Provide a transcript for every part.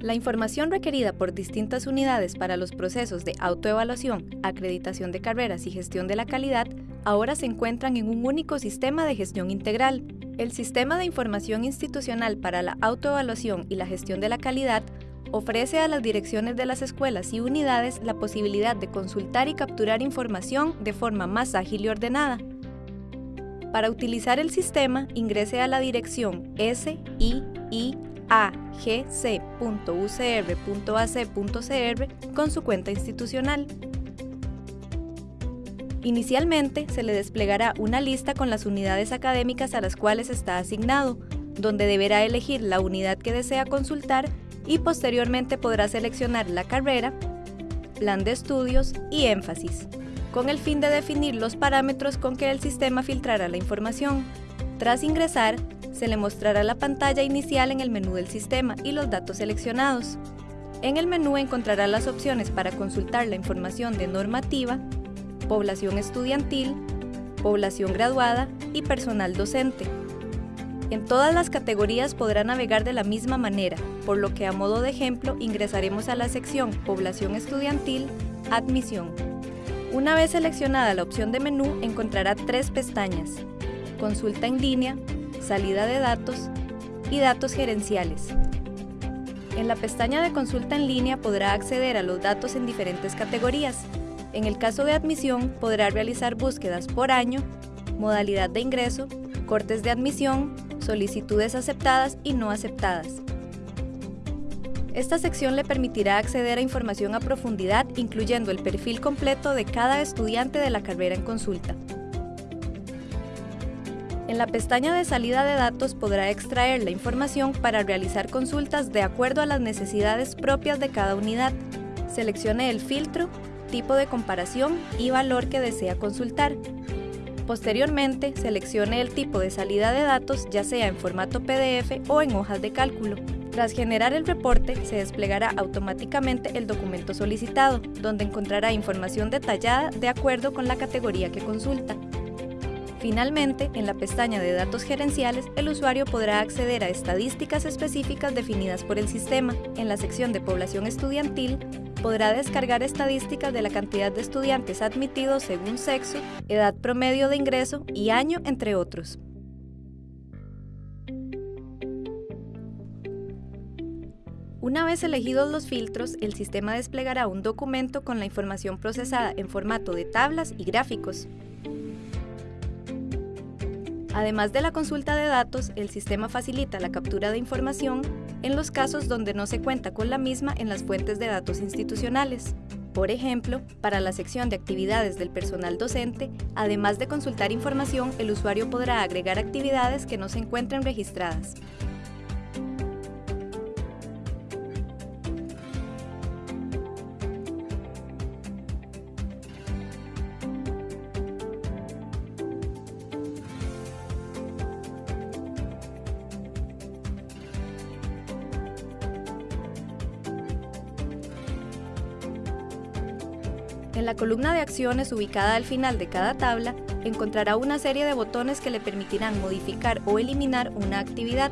La información requerida por distintas unidades para los procesos de autoevaluación, acreditación de carreras y gestión de la calidad ahora se encuentran en un único sistema de gestión integral. El Sistema de Información Institucional para la Autoevaluación y la Gestión de la Calidad ofrece a las direcciones de las escuelas y unidades la posibilidad de consultar y capturar información de forma más ágil y ordenada. Para utilizar el sistema, ingrese a la dirección SII agc.ucr.ac.cr con su cuenta institucional. Inicialmente se le desplegará una lista con las unidades académicas a las cuales está asignado, donde deberá elegir la unidad que desea consultar y posteriormente podrá seleccionar la carrera, plan de estudios y énfasis, con el fin de definir los parámetros con que el sistema filtrará la información. Tras ingresar, se le mostrará la pantalla inicial en el menú del sistema y los datos seleccionados. En el menú encontrará las opciones para consultar la información de normativa, población estudiantil, población graduada y personal docente. En todas las categorías podrá navegar de la misma manera, por lo que a modo de ejemplo ingresaremos a la sección Población estudiantil, Admisión. Una vez seleccionada la opción de menú encontrará tres pestañas, Consulta en línea, salida de datos y datos gerenciales. En la pestaña de consulta en línea podrá acceder a los datos en diferentes categorías. En el caso de admisión podrá realizar búsquedas por año, modalidad de ingreso, cortes de admisión, solicitudes aceptadas y no aceptadas. Esta sección le permitirá acceder a información a profundidad incluyendo el perfil completo de cada estudiante de la carrera en consulta. En la pestaña de salida de datos podrá extraer la información para realizar consultas de acuerdo a las necesidades propias de cada unidad. Seleccione el filtro, tipo de comparación y valor que desea consultar. Posteriormente, seleccione el tipo de salida de datos, ya sea en formato PDF o en hojas de cálculo. Tras generar el reporte, se desplegará automáticamente el documento solicitado, donde encontrará información detallada de acuerdo con la categoría que consulta. Finalmente, en la pestaña de datos gerenciales, el usuario podrá acceder a estadísticas específicas definidas por el sistema. En la sección de población estudiantil, podrá descargar estadísticas de la cantidad de estudiantes admitidos según sexo, edad promedio de ingreso y año, entre otros. Una vez elegidos los filtros, el sistema desplegará un documento con la información procesada en formato de tablas y gráficos. Además de la consulta de datos, el sistema facilita la captura de información en los casos donde no se cuenta con la misma en las fuentes de datos institucionales. Por ejemplo, para la sección de actividades del personal docente, además de consultar información, el usuario podrá agregar actividades que no se encuentren registradas. En la columna de acciones ubicada al final de cada tabla, encontrará una serie de botones que le permitirán modificar o eliminar una actividad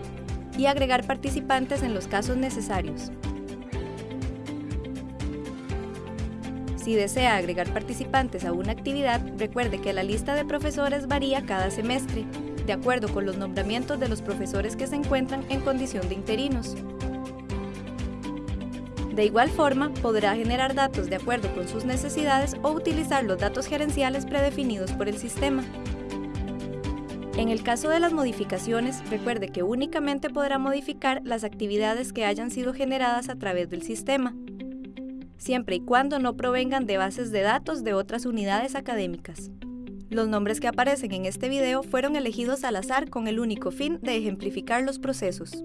y agregar participantes en los casos necesarios. Si desea agregar participantes a una actividad, recuerde que la lista de profesores varía cada semestre, de acuerdo con los nombramientos de los profesores que se encuentran en condición de interinos. De igual forma, podrá generar datos de acuerdo con sus necesidades o utilizar los datos gerenciales predefinidos por el sistema. En el caso de las modificaciones, recuerde que únicamente podrá modificar las actividades que hayan sido generadas a través del sistema, siempre y cuando no provengan de bases de datos de otras unidades académicas. Los nombres que aparecen en este video fueron elegidos al azar con el único fin de ejemplificar los procesos.